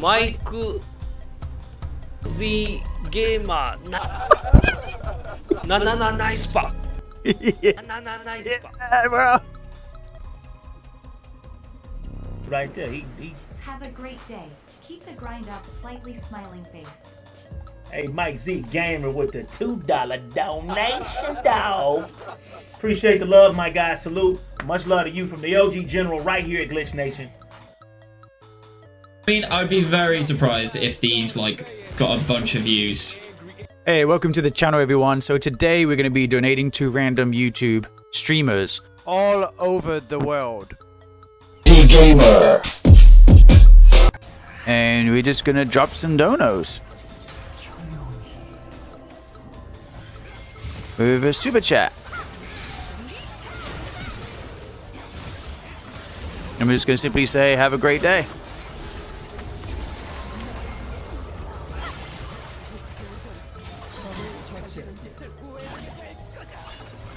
マイク Z ゲーマーななななナイスパ yeah, ななナイスパ bro. Right there. He, he, Have a great day. Keep the grind up, slightly smiling face. hey, Mike Z Gamer with the $2 donation, dog. Appreciate the love, my guy. Salute. Much love to you from the OG General right here at Glitch Nation. I mean, I'd be very surprised if these like got a bunch of views. Hey, welcome to the channel, everyone. So today we're going to be donating to random YouTube streamers all over the world. The gamer And we're just going to drop some donos. With a super chat. And we're just going to simply say, have a great day.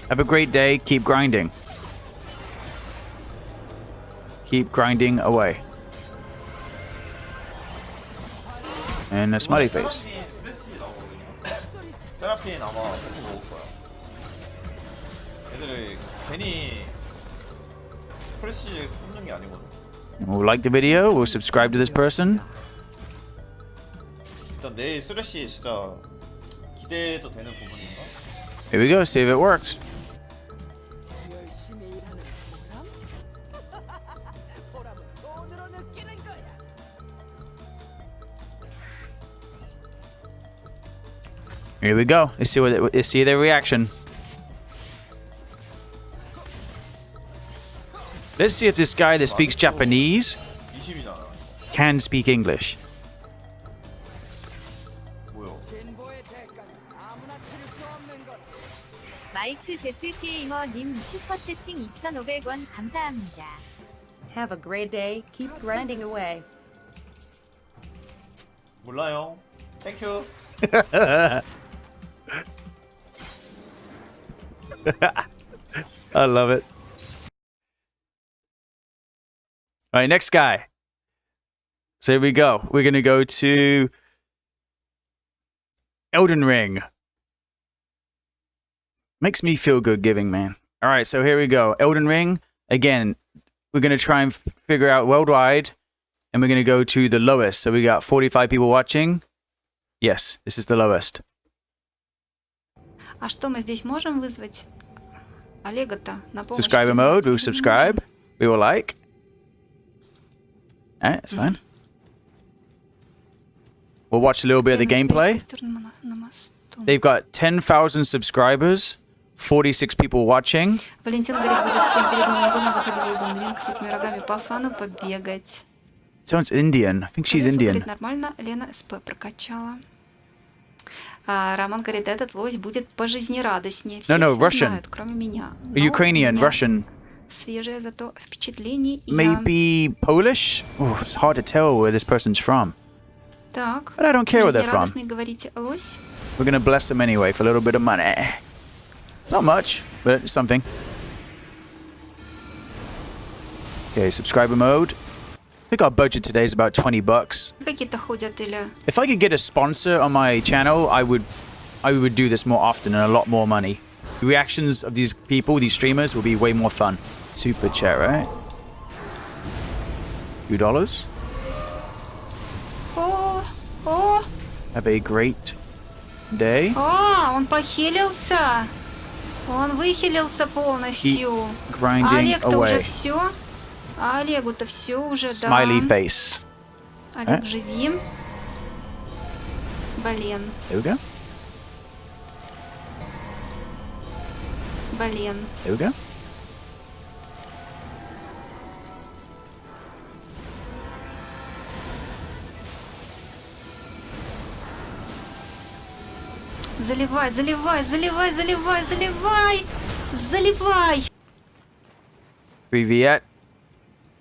Have a great day. Keep grinding. Keep grinding away. And a smiley face. 테라피엔 아마 조금 먹을 거야. 애들이 괜히 프레시 뽑는 게 아니거든. We'll like the video. We'll subscribe to this person. 일단 내일 쓰레쉬 진짜 기대도 되는 부분인가? Here we go. See if it works. Here we go. Let's see what. It, let's see their reaction. Let's see if this guy that speaks Japanese 20이잖아. can speak English. 뭐야? 마이크 제트게이머님 슈퍼채팅 2,500원 감사합니다. Have a great day. Keep grinding away. 몰라요. 땡큐. I love it. All right, next guy. So here we go. We're going to go to Elden Ring. Makes me feel good giving, man. All right, so here we go. Elden Ring. Again, we're going to try and figure out worldwide, and we're going to go to the lowest. So we got 45 people watching. Yes, this is the lowest. А что мы здесь можем вызвать? Олега-то на помощь Subscriber призвать mode. не We'll subscribe. We will like. Alright, that's fine. We'll watch a little bit of the можем. gameplay. С той стороны на- на мосту. They've got 10,000 subscribers, 46 people watching. Валентин говорит, будет с кем перед Новым годом заходить в Elden Ring с этими рогами по фану побегать. Someone's Indian. I think she's Алиса Indian. говорит, нормально, Лена СП прокачала. А Роман говорит, этот лось будет пожизнерадостнее. Все, no, все Russian. знают, кроме меня. Но Ukrainian, у меня Russian, Свежее зато впечатление. и я- maybe Polish? Ooh, it's hard to tell where this person's from. Так. But I don't care where they're from. Жизнерадостный, говорите, лось. We're gonna bless them anyway for a little bit of money. Not much, but something. Okay, subscriber mode. I think our budget today is about 20 bucks. Какие-то ходят или... If I could get a sponsor on my channel, I would I would do this more often and a lot more money. The reactions of these people, these streamers, will be way more fun. Super chat, right? Two dollars. О, о, Have a great day. о, он похилился. Он выхилился полностью. А Grinding Олег-то уже away. все. А Олегу-то все уже, Smiley да. face. Олег, А? живи. Блин, go. блин. Go. Заливай, заливай, заливай, заливай, заливай. Заливай. Привет.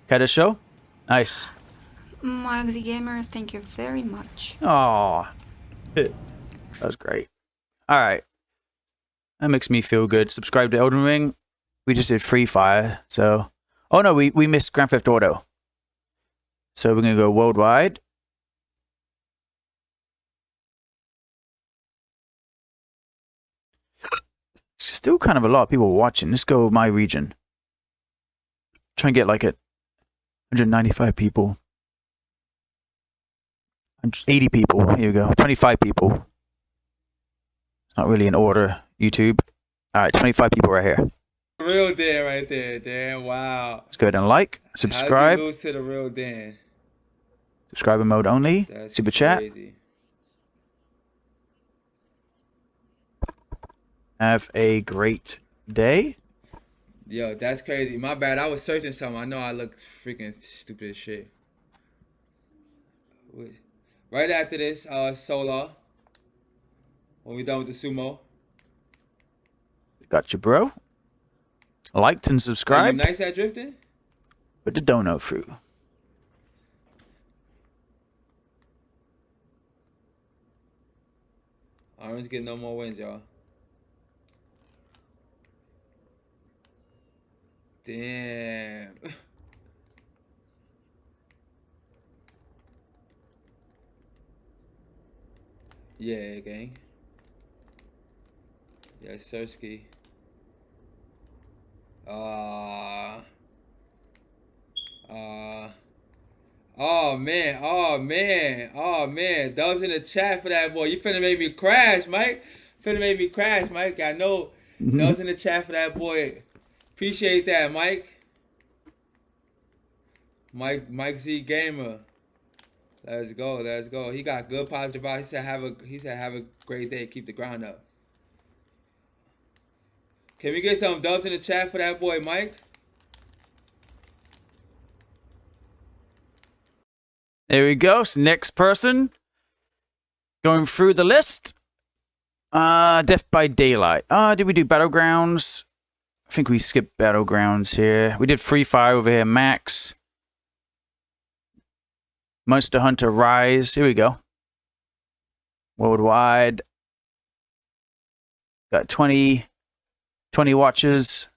Kaido show? Nice. Mugsy Gamers, thank you very much. Oh, that was great. All right. That makes me feel good. Subscribe to Elden Ring. We just did Free Fire, so... Oh, no, we, we missed Grand Theft Auto. So we're going to go worldwide. Still kind of a lot of people watching. Let's go my region. Try and get like a 195 people. 80 people. Here we go. 25 people. Not really in order, YouTube. All right, 25 people right here. Real Dan right there, Dan. Wow. Let's go ahead and like, subscribe. Lose to the real Dan? Subscriber mode only. That's Super chat. Have a great day. Yo, that's crazy. My bad. I was searching something. I know I looked freaking stupid as shit. Wait. Right after this, uh, Solar. When we done with the sumo. Got you, bro. Liked and subscribed. nice at drifting? Put the dono through. Orange get no more wins, y'all. Damn. yeah, gang. Yeah, Sersky. Uh, uh, oh man, oh man, oh man. Dubs in the chat for that boy. You finna make me crash, Mike. Finna make me crash, Mike. I know. Dubs in the chat for that boy. Appreciate that, Mike. Mike Mike Z Gamer. Let's go, let's go. He got good positive vibes. He said have a he said have a great day. Keep the ground up. Can we get some dubs in the chat for that boy, Mike? There we go. So next person. Going through the list. Uh, Death by Daylight. Uh, did we do Battlegrounds? I think we skipped Battlegrounds here. We did Free Fire over here, Max. Monster Hunter Rise. Here we go. Worldwide. Got 20, 20 watches.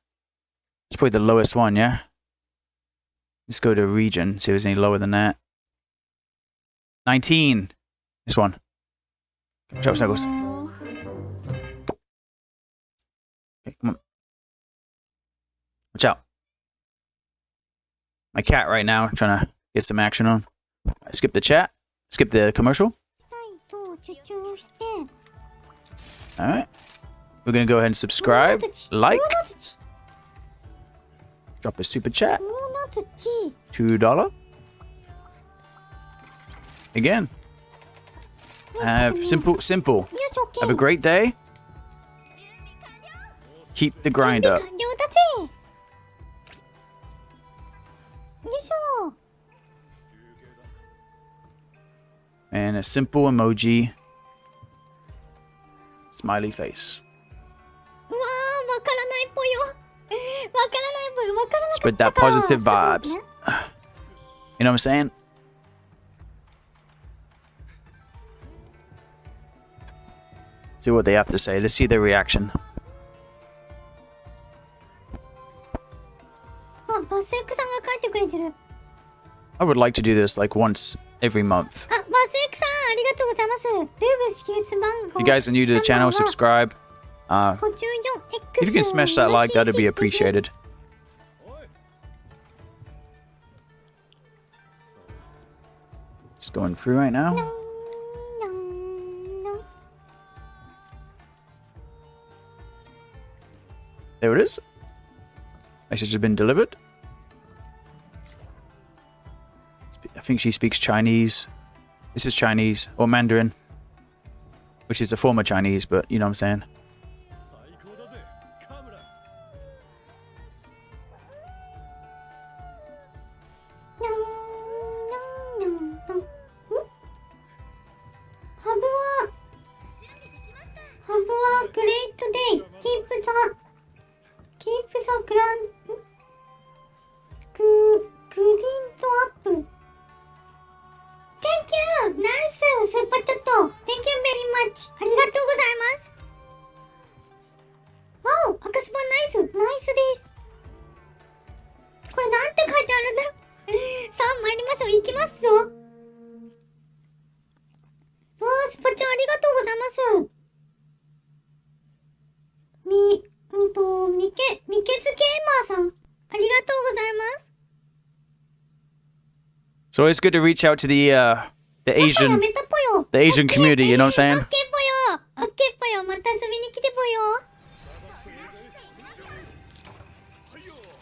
It's probably the lowest one, yeah? Let's go to region, see if there's any lower than that. 19. This one. Out, Snuggles. Okay, come on. Watch out. My cat right now trying to get some action on. I skip the chat. Skip the commercial. Alright. We're gonna go ahead and subscribe, like, drop a super chat. Two dollar. Again. Have simple simple. Have a great day. Keep the grind up. And a simple emoji. Smiley face. Spread that positive vibes. You know what I'm saying? See what they have to say. Let's see their reaction. I would like to do this like once every month. If you guys are new to the channel, subscribe. Uh, if you can smash that like, that'd be appreciated. Just going through right now. There it is. Message has been delivered. I think she speaks Chinese. This is Chinese, or Mandarin, which is a former Chinese, but you know what I'm saying. great. Keep the keep the grand ありがとうございます。わお赤スパナイスナイスです。これなんて書いてあるんだろう。さあ参りましょう。行きますぞ。わあスパちゃんありがとうございます。み、うんと、みけ、みけずゲーマーさん。ありがとうございます。So it's good to reach out to the, uh, the Asian. the Asian community. You know what I'm saying? ぽよオッケーぽよまた遊びに来てぽよ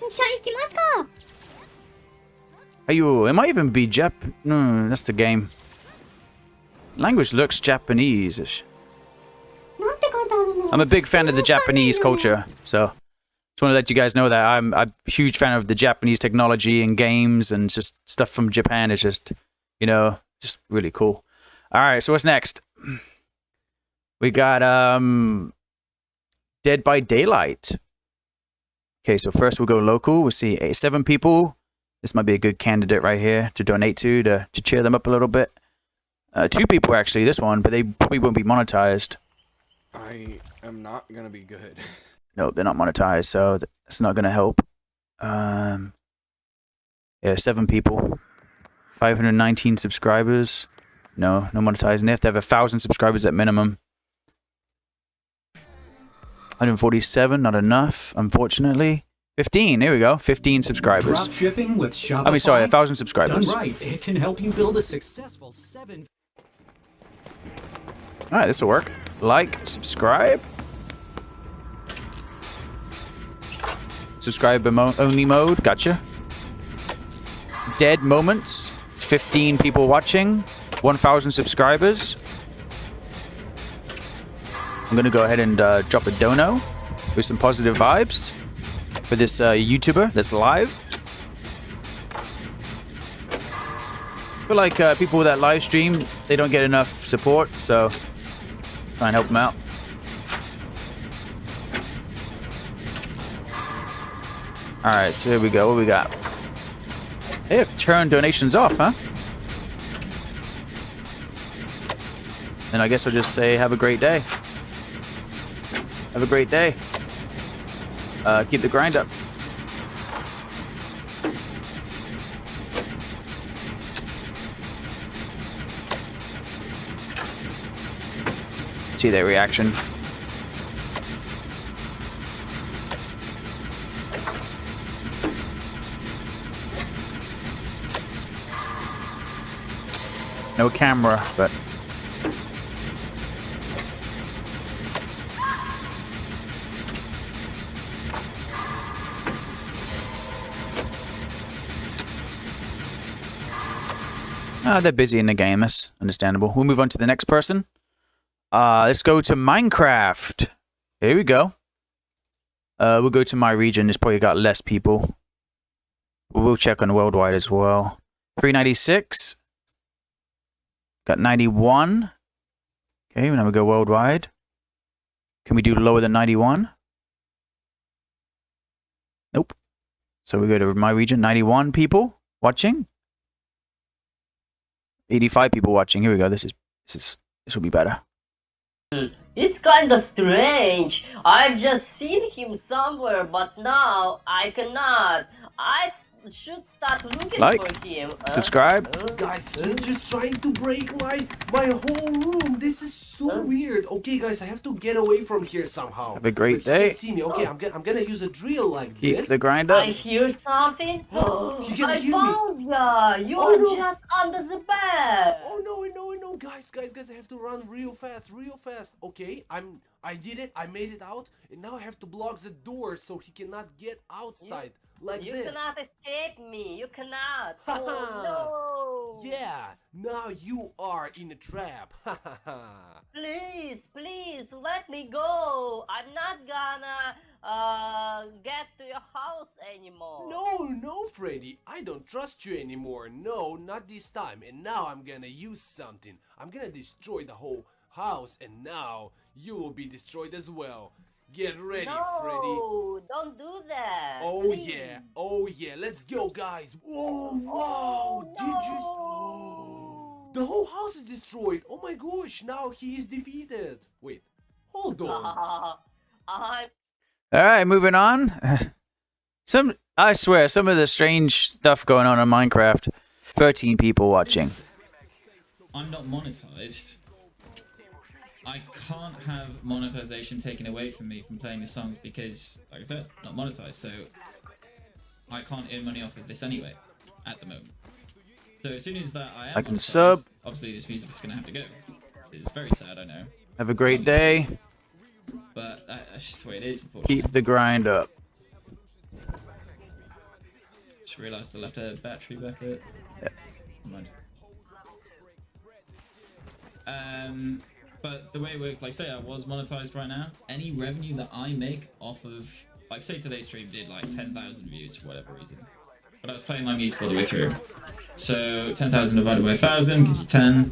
じゃあ行きますか Ayo, it might even be Jap. No, that's the game. Language looks Japanese-ish. なんて書いてあるの I'm a big fan of the Japanese culture, so just want to let you guys know that I'm, I'm a huge fan of the Japanese technology and games and just stuff from Japan. It's just, you know, just really cool. All right, so what's next? We got um, Dead by Daylight. Okay, so first we'll go local. We'll see eight, seven people. This might be a good candidate right here to donate to to, to cheer them up a little bit. Uh, two people actually this one, but they probably won't be monetized. I am not gonna be good. No, they're not monetized, so that's not gonna help. Um, yeah, seven people, 519 subscribers. No, no monetizing. They have to have a thousand subscribers at minimum. 147, not enough, unfortunately. 15, here we go. 15 subscribers. Drop shipping with Shopify. I mean, sorry, a thousand subscribers. Done right, it can help you build a successful seven. All right, this will work. Like, subscribe. Subscribe only mode. Gotcha. Dead moments. 15 people watching. 1,000 subscribers. I'm gonna go ahead and uh, drop a dono with some positive vibes for this uh, YouTuber that's live. I feel like uh, people that live stream, they don't get enough support, so try and help them out. Alright, so here we go. What we got? Hey, turn donations off, huh? Then I guess I'll just say have a great day. Have a great day. Uh, keep the grind up. See their reaction. No camera, but Ah, they're busy in the game. That's understandable. We'll move on to the next person. Uh, let's go to Minecraft. Here we go. Uh, we'll go to my region. It's probably got less people. We'll check on worldwide as well. 396. Got 91. Okay, now we go worldwide. Can we do lower than 91? Nope. So we go to my region. 91 people watching. 85 people watching. Here we go. This is this is this will be better. It's kinda strange. I've just seen him somewhere, but now I cannot. I should start looking Like, for him. Uh, subscribe. uh, Guys, he's just trying to break my my whole room. This is so weird. Okay, guys, I have to get away from here somehow. Have a great But he day. can't see me. Okay, I'm gonna I'm gonna use a drill like Keep this. the grind up. I hear something. You can I hear me. found ya. You Oh, are no. just under the bed. Oh no, no, no, guys, guys, guys, I have to run real fast, real fast. Okay, I'm I did it, I made it out, and now I have to block the door so he cannot get outside like you this. cannot escape me. You cannot. Oh no. Yeah, now you are in a trap. Please, please let me go. I'm not gonna uh get to your house anymore. no, no, Freddy, I don't trust you anymore. No, not this time. And now I'm gonna use something. I'm gonna destroy the whole house, and now you will be destroyed as well. Get ready, Freddy. no, don't do that. Oh please. yeah, oh yeah, let's go guys. Whoa, wow, did you The whole house is destroyed. Oh my gosh, now he is defeated. Wait, hold on. I'm All right, moving on. Some I swear, some of the strange stuff going on in Minecraft. 13 people watching. I'm not monetized. I can't have monetization taken away from me from playing the songs because, like I said, not monetized. So I can't earn money off of this anyway at the moment. So as soon as that I am and monetized, sub. obviously this music is gonna have to go. It's very sad, I know, Have a great day. but that, that's just the way it is. Keep the grind up. Just realised I left a battery back at. Mind. Um, but the way it works, like say I was monetized right now, any revenue that I make off of, like say today's stream did like 10,000 views for whatever reason, but I was playing my music all the way through. So 10,000 divided by 1,000 gives you 10,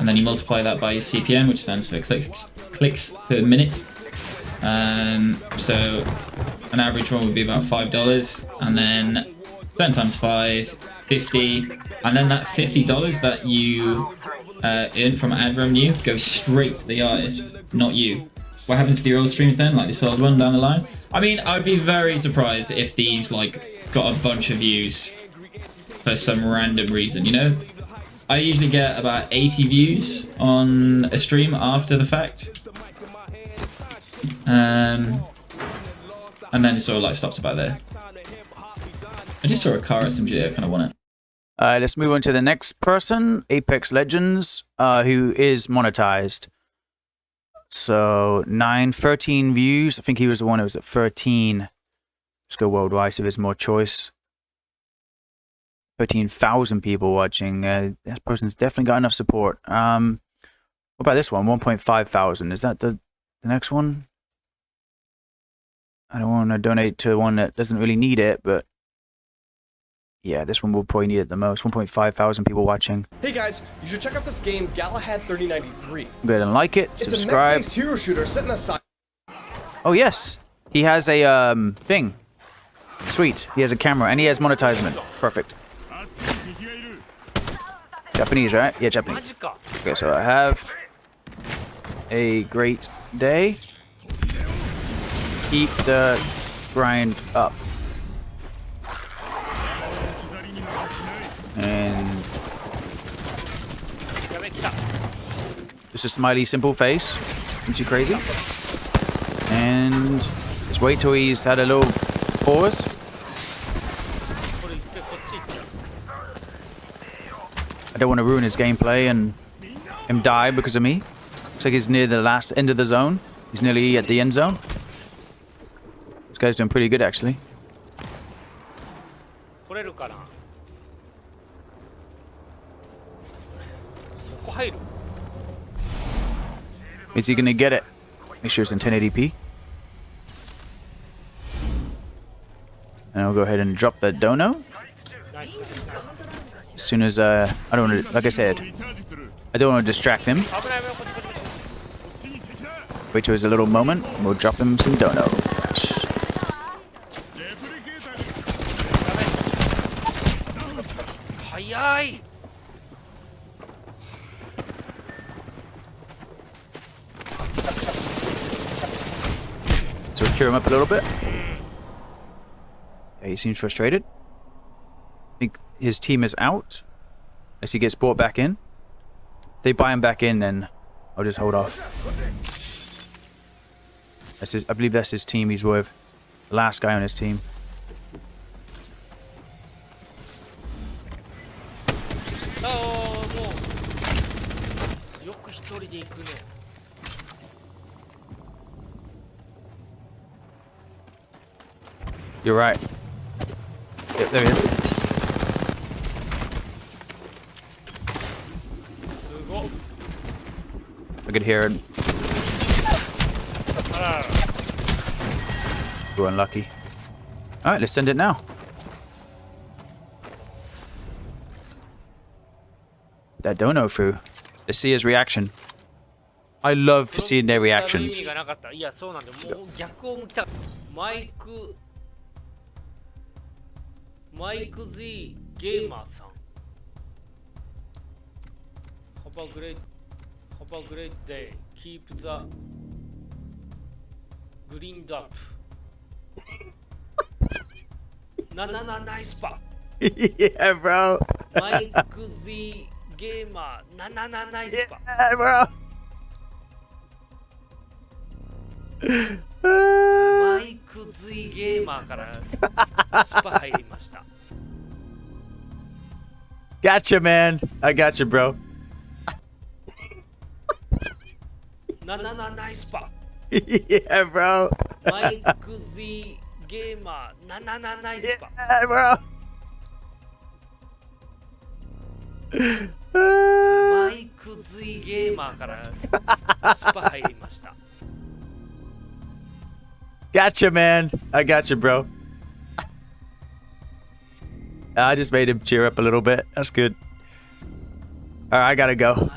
and then you multiply that by your CPM, which stands for clicks clicks per minute. Um, so an average one would be about five dollars, and then 10 times 5, 50, and then that $50 that you uh, earn from ad revenue goes straight to the artist, not you. What happens to your old streams then, like this old one down the line? I mean, I'd be very surprised if these like got a bunch of views for some random reason, you know? I usually get about 80 views on a stream after the fact. Um, and then it sort of like stops about there. I just saw a car at some SMG, I kind of want it. Uh, let's move on to the next person, Apex Legends, uh, who is monetized. So, 9, 13 views. I think he was the one who was at 13. Let's go worldwide so there's more choice. 13,000 people watching. Uh, that person's definitely got enough support. Um, what about this one? 1.5 thousand. Is that the, the next one? I don't want to donate to one that doesn't really need it, but yeah, this one will probably need it the most. 1.5 thousand people watching. Hey guys, you should check out this game Galahad 3093. Go ahead and like it, It's subscribe. a hero shooter set in sci- Oh yes, he has a um thing. Sweet, he has a camera and he has monetizement. Perfect. Japanese, right? Yeah, Japanese. Okay, so I have a great day. Keep the grind up. And just a smiley, simple face. Isn't too crazy. And just wait till he's had a little pause. I don't want to ruin his gameplay and him die because of me. Looks like he's near the last end of the zone. He's nearly at the end zone. This guy's doing pretty good actually. Is he gonna get it? Make sure it's in 1080p. And I'll go ahead and drop that dono. As soon as uh, I don't want to, like I said, I don't want to distract him. Wait till there's a little moment. and We'll drop him some dono. Cash. Cheer him up a little bit. Yeah, he seems frustrated. I think his team is out as he gets brought back in. If they buy him back in, then I'll just hold off. That's his, I believe that's his team he's with. The last guy on his team. Oh, あ You're right. Yep, there he is. I could hear him. We're unlucky. Alright, let's send it now. That dono through. Let's see his reaction. I love seeing their reactions. マイク Z ゲーマーさん。ハバグレイハバグレイデイキープザグリーンドアップなななナイスパ Yeah bro. マイク Z ゲーマーなななナイスパ Yeah bro. マイク Z ゲーマーからスパ入りました Gotcha, man. I gotcha, bro. no, no, nice spot. yeah, bro. Mike gamer. Nice spot. Yeah, man. I gotcha, bro. I just made him cheer up a little bit. That's good. All right, I gotta go.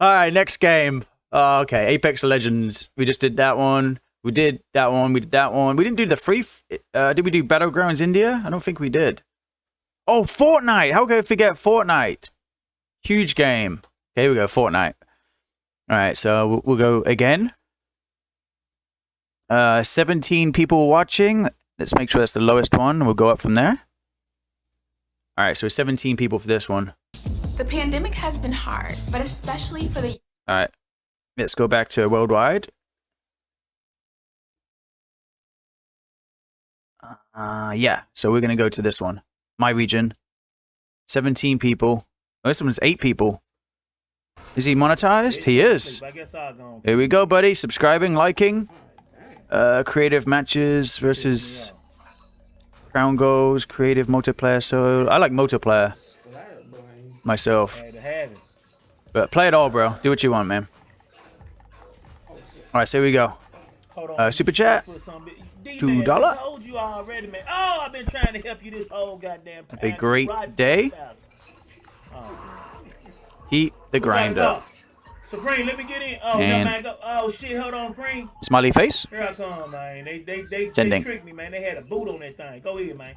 All right, next game. Uh, okay, Apex Legends. We just did that one. We did that one. We did that one. We didn't do the free. Uh, did we do Battlegrounds India? I don't think we did. Oh, Fortnite. How could I forget Fortnite? Huge game. Okay, here we go. Fortnite. All right, so we'll, go again. Uh, 17 people watching. Let's make sure that's the lowest one. We'll go up from there. All right, so 17 people for this one. The pandemic has been hard, but especially for the All right, let's go back to worldwide. Uh, yeah, so we're gonna go to this one, my region. Seventeen people. Oh, this one's eight people. Is he monetized? He is. I guess I'll go. Here we go, buddy. Subscribing, liking. Uh, creative matches versus crown goals, creative multiplayer. So I like multiplayer myself. Had to have it. But play it all, bro. Do what you want, man. All right, so here we go. Uh, super chat. Put some bit- D, Two dollar. I told you already, man. Oh, I've been trying to help you this whole goddamn time. a great day. Heat the Who got grind it up. up? Supreme, let me get in. Oh, And- man. Go. Oh, shit. Hold on, Supreme. Smiley face. Here I come, man. They, they, they, they tricked me, man. They had a boot on that thing. Go ahead, man.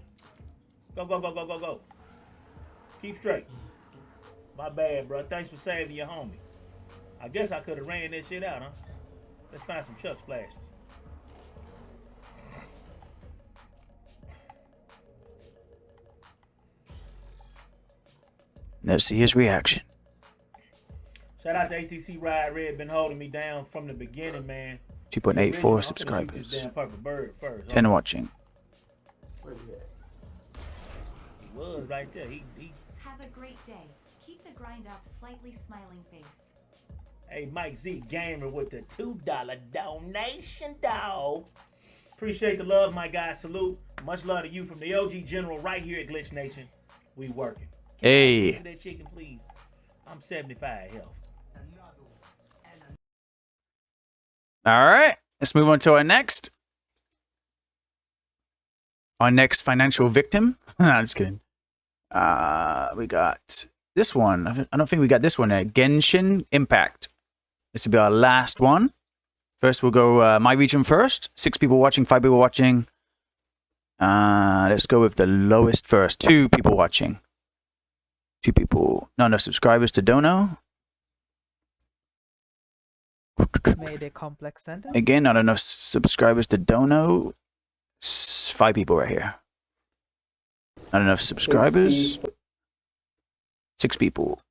Go, go, go, go, go, go. Keep straight. My bad, bro. Thanks for saving your homie. I guess I could have ran that shit out, huh? Let's find some Chug splashes. Let's see his reaction. Shout out to ATC Ride Red, been holding me down from the beginning, man. 2.84 I'm finna shoot this subscribers. damn purple bird first. 10 watching. He was right there. He, he, Have a great day. Keep the grind up, slightly smiling face. hey, Mike Z Gamer with the $2 donation, dog. Appreciate the love, my guy. Salute. Much love to you from the OG General right here at Glitch Nation. We working. Hey. Answer that chicken, please. I'm 75 health. All right. Let's move on to our next. Our next financial victim. I'm just kidding. Uh, we got this one. I don't- think we got this one yet. Genshin Impact. This will be our last one. First, we'll go uh, my region first. Six people watching, five people watching. Uh, let's go with the lowest first. Two people watching. Two people. Not enough subscribers to Dono. Made a complex sentence. Again, not enough subscribers to Dono. S- Five people right here. Not enough subscribers. Six people.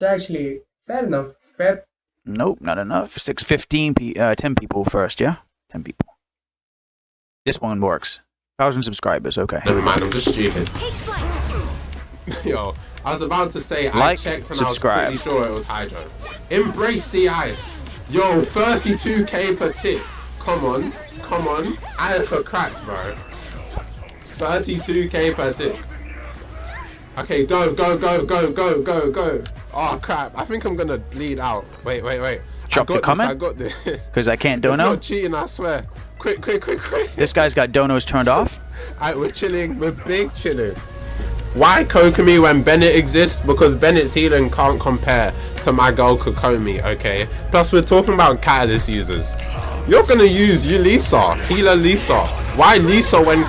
It's actually fair enough. Fair. Nope, not enough. Six, 15, pe- uh, 10 people first, yeah? 10 people. This one works. 1,000 subscribers, okay. Never mind, I'm just stupid. Yo, I was about to say I checked and subscribe. I was pretty sure it was Hydro. Embrace the ice. Yo, 32k per tick. Come on, come on. I for cracked, bro. 32k per tick. Okay, go, go, go, go, go, go, go. Oh crap! I think I'm gonna bleed out. Wait, wait, wait. Drop I the comment? I got this. Because I can't It's Dono. not cheating, I swear. Quick, quick, quick, quick. This guy's got Donos turned off. Alright, we're chilling. We're big chilling. Why Kokomi when Bennett exists? Because Bennett's healing can't compare to my girl Kokomi, okay? Plus, we're talking about Catalyst users. You're gonna use you Lisa, healer Lisa. Why Lisa when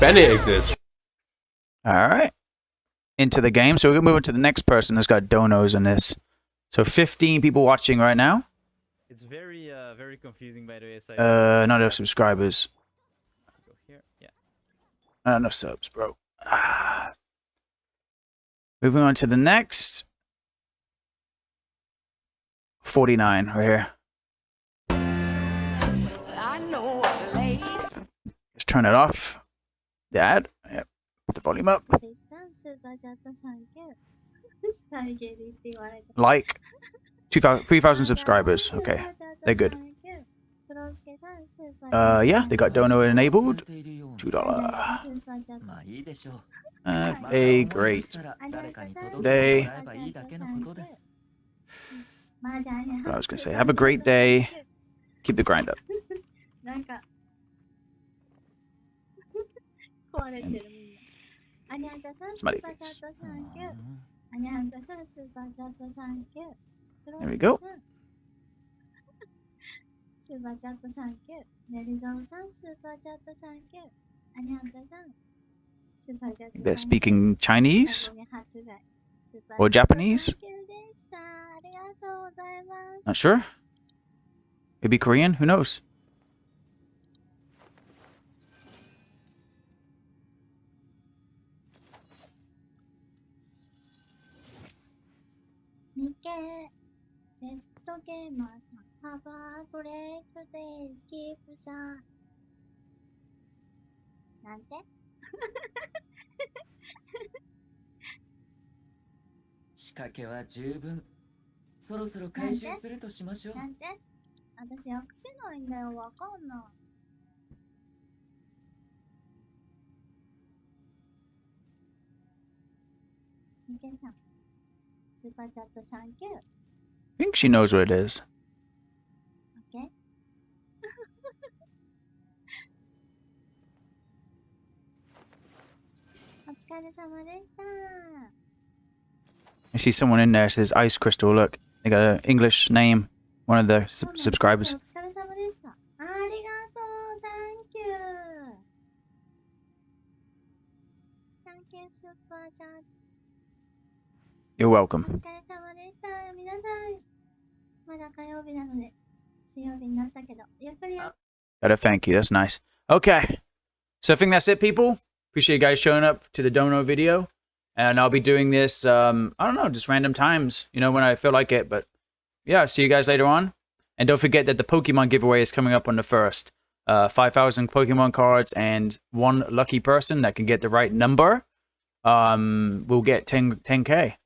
Bennett exists? All right. Into the game. So we're going to move on to the next person that's got Donos in this. So 15 people watching right now. It's very, uh, very confusing, by the way. So Uh, not enough subscribers. go here. Yeah. Not enough subs, bro. Ah. Moving on to the next. 49 right here. Let's turn it off. The. Yep. Put the volume up. Like. 2,000, 3,000 subscribers. Okay. They're good. Uh, yeah, they got dono enabled. Two dollar. Uh, a great day. I was gonna say, have a great day. Keep the grind up. There we go. スーパーチャットサンキュー。ネリゾンさんスーパーチャットサンキュー。アニャンタさんスーパーチャット They're speaking Chinese 発売。スーパー or チャット Japanese. サンキューでした。ありがとうございます。 Not sure. Maybe Korean. Who knows? ミケ、セットゲーマー さん、ハバーグレートデイ、キープさん。なんて仕掛けは十分。そろそろ回収するとしましょう。なんて私訳せないんだよ、わかんない。ミケさん、スーパーチャットサンキュー。 I think she knows what it is. I see someone in there says Ice Crystal. Look, they got an English name. One of the oh, subscribers. You're welcome. 水曜日になったけど、ゆっくりや Gotta thank you. That's nice. Okay. So I think that's it, people. Appreciate you guys showing up to the Dono video. And I'll be doing this, um, I don't know, just random times, you know, when I feel like it. But yeah, see you guys later on. And don't forget that the Pokemon giveaway is coming up on the 1st. Uh, 5,000 Pokemon cards and one lucky person that can get the right number um, will get 10, 10K.